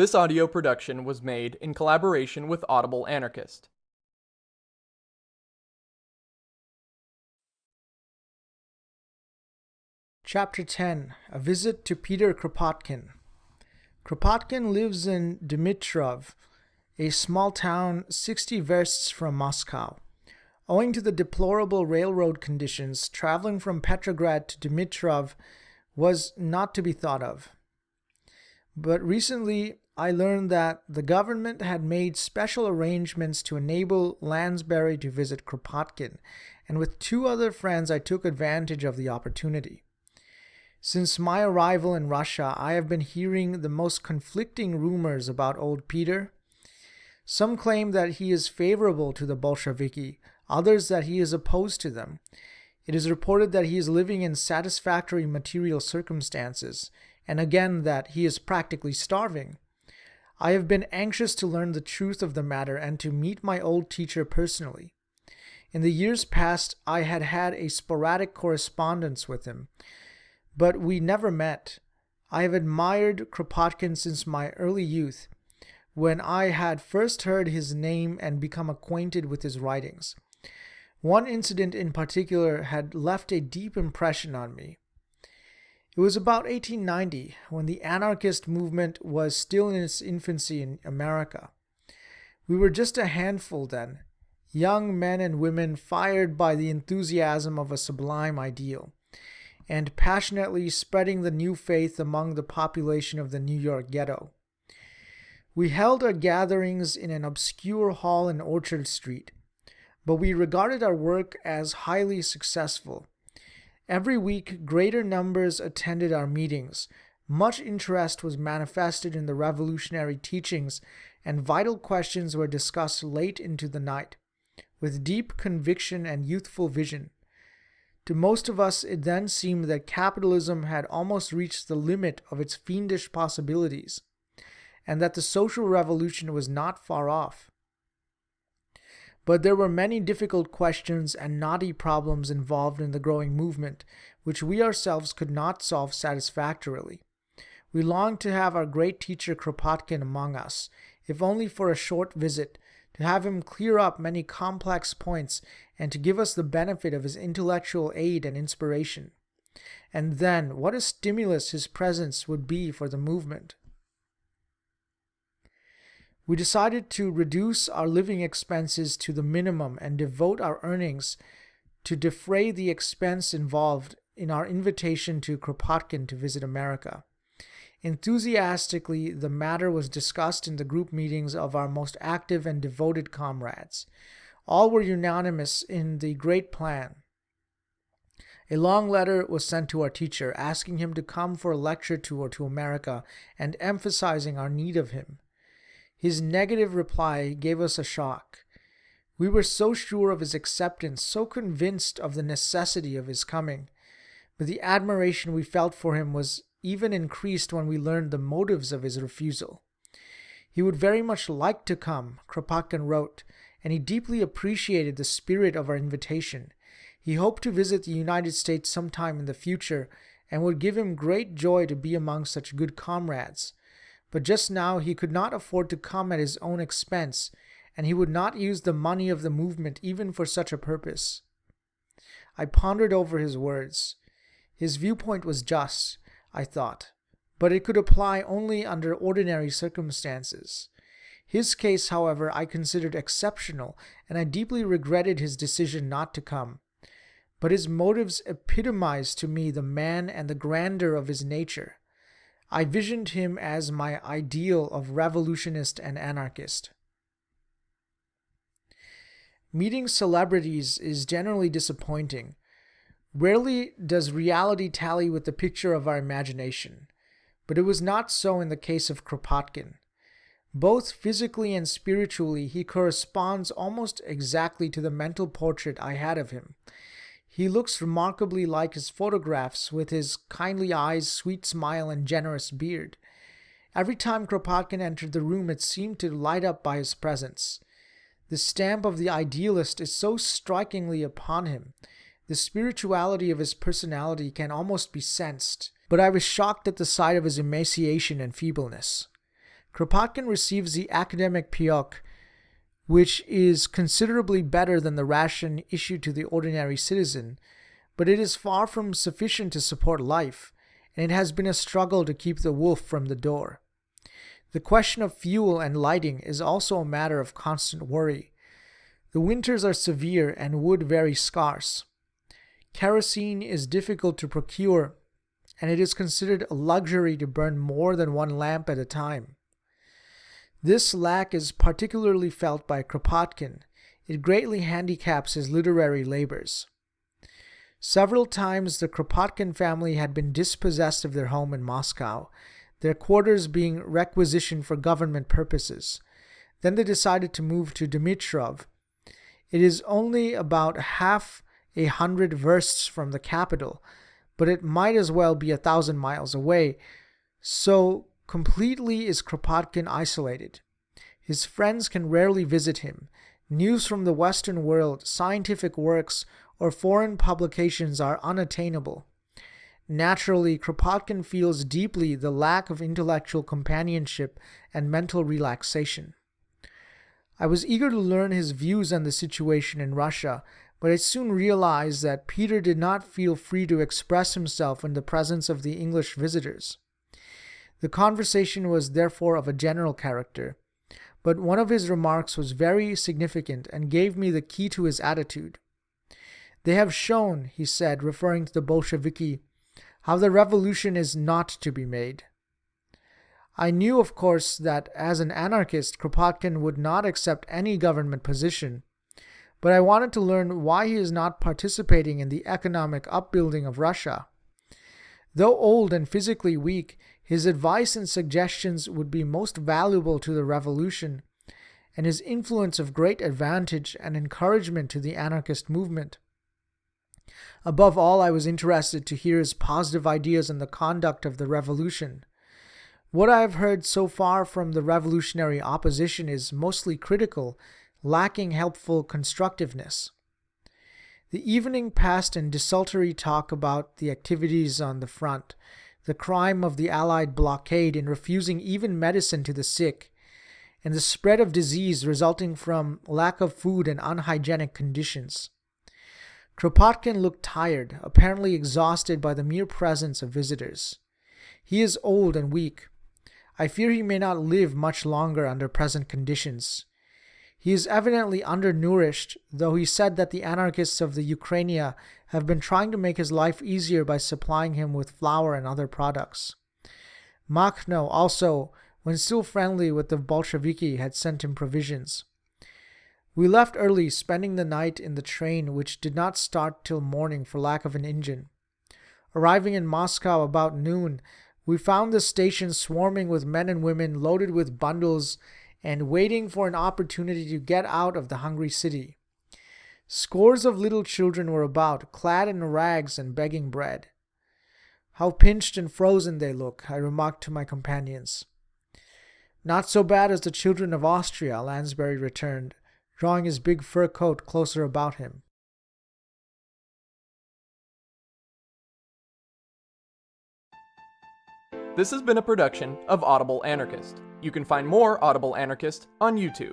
This audio production was made in collaboration with Audible Anarchist. Chapter 10 A Visit to Peter Kropotkin. Kropotkin lives in Dmitrov, a small town 60 versts from Moscow. Owing to the deplorable railroad conditions, traveling from Petrograd to Dmitrov was not to be thought of. But recently, I learned that the government had made special arrangements to enable Lansbury to visit Kropotkin, and with two other friends, I took advantage of the opportunity. Since my arrival in Russia, I have been hearing the most conflicting rumors about old Peter. Some claim that he is favorable to the Bolsheviki, others that he is opposed to them. It is reported that he is living in satisfactory material circumstances, and again that he is practically starving. I have been anxious to learn the truth of the matter and to meet my old teacher personally. In the years past, I had had a sporadic correspondence with him, but we never met. I have admired Kropotkin since my early youth, when I had first heard his name and become acquainted with his writings. One incident in particular had left a deep impression on me. It was about 1890 when the anarchist movement was still in its infancy in America. We were just a handful then, young men and women fired by the enthusiasm of a sublime ideal, and passionately spreading the new faith among the population of the New York ghetto. We held our gatherings in an obscure hall in Orchard Street, but we regarded our work as highly successful Every week, greater numbers attended our meetings. Much interest was manifested in the revolutionary teachings, and vital questions were discussed late into the night, with deep conviction and youthful vision. To most of us, it then seemed that capitalism had almost reached the limit of its fiendish possibilities, and that the social revolution was not far off. But there were many difficult questions and knotty problems involved in the growing movement, which we ourselves could not solve satisfactorily. We longed to have our great teacher Kropotkin among us, if only for a short visit, to have him clear up many complex points and to give us the benefit of his intellectual aid and inspiration. And then, what a stimulus his presence would be for the movement. We decided to reduce our living expenses to the minimum and devote our earnings to defray the expense involved in our invitation to Kropotkin to visit America. Enthusiastically, the matter was discussed in the group meetings of our most active and devoted comrades. All were unanimous in the great plan. A long letter was sent to our teacher asking him to come for a lecture tour to America and emphasizing our need of him. His negative reply gave us a shock. We were so sure of his acceptance, so convinced of the necessity of his coming, but the admiration we felt for him was even increased when we learned the motives of his refusal. He would very much like to come, Kropotkin wrote, and he deeply appreciated the spirit of our invitation. He hoped to visit the United States sometime in the future and would give him great joy to be among such good comrades but just now he could not afford to come at his own expense, and he would not use the money of the movement even for such a purpose. I pondered over his words. His viewpoint was just, I thought, but it could apply only under ordinary circumstances. His case, however, I considered exceptional, and I deeply regretted his decision not to come. But his motives epitomized to me the man and the grandeur of his nature. I visioned him as my ideal of revolutionist and anarchist. Meeting celebrities is generally disappointing. Rarely does reality tally with the picture of our imagination, but it was not so in the case of Kropotkin. Both physically and spiritually, he corresponds almost exactly to the mental portrait I had of him, he looks remarkably like his photographs with his kindly eyes, sweet smile, and generous beard. Every time Kropotkin entered the room, it seemed to light up by his presence. The stamp of the idealist is so strikingly upon him. The spirituality of his personality can almost be sensed. But I was shocked at the sight of his emaciation and feebleness. Kropotkin receives the academic payok, which is considerably better than the ration issued to the ordinary citizen, but it is far from sufficient to support life, and it has been a struggle to keep the wolf from the door. The question of fuel and lighting is also a matter of constant worry. The winters are severe and wood very scarce. Kerosene is difficult to procure, and it is considered a luxury to burn more than one lamp at a time. This lack is particularly felt by Kropotkin. It greatly handicaps his literary labors. Several times the Kropotkin family had been dispossessed of their home in Moscow, their quarters being requisitioned for government purposes. Then they decided to move to Dmitrov. It is only about half a hundred versts from the capital, but it might as well be a thousand miles away. So completely is Kropotkin isolated. His friends can rarely visit him. News from the Western world, scientific works, or foreign publications are unattainable. Naturally, Kropotkin feels deeply the lack of intellectual companionship and mental relaxation. I was eager to learn his views on the situation in Russia, but I soon realized that Peter did not feel free to express himself in the presence of the English visitors. The conversation was therefore of a general character, but one of his remarks was very significant and gave me the key to his attitude. They have shown, he said, referring to the Bolsheviki, how the revolution is not to be made. I knew, of course, that as an anarchist, Kropotkin would not accept any government position, but I wanted to learn why he is not participating in the economic upbuilding of Russia. Though old and physically weak, his advice and suggestions would be most valuable to the revolution, and his influence of great advantage and encouragement to the anarchist movement. Above all, I was interested to hear his positive ideas on the conduct of the revolution. What I have heard so far from the revolutionary opposition is mostly critical, lacking helpful constructiveness. The evening passed in desultory talk about the activities on the front, the crime of the Allied blockade in refusing even medicine to the sick, and the spread of disease resulting from lack of food and unhygienic conditions. Kropotkin looked tired, apparently exhausted by the mere presence of visitors. He is old and weak. I fear he may not live much longer under present conditions. He is evidently undernourished, though he said that the anarchists of the Ukraina have been trying to make his life easier by supplying him with flour and other products. Makhno also, when still friendly with the Bolsheviki, had sent him provisions. We left early, spending the night in the train, which did not start till morning for lack of an engine. Arriving in Moscow about noon, we found the station swarming with men and women loaded with bundles and waiting for an opportunity to get out of the hungry city. Scores of little children were about, clad in rags and begging bread. How pinched and frozen they look, I remarked to my companions. Not so bad as the children of Austria, Lansbury returned drawing his big fur coat closer about him. This has been a production of Audible Anarchist. You can find more Audible Anarchist on YouTube.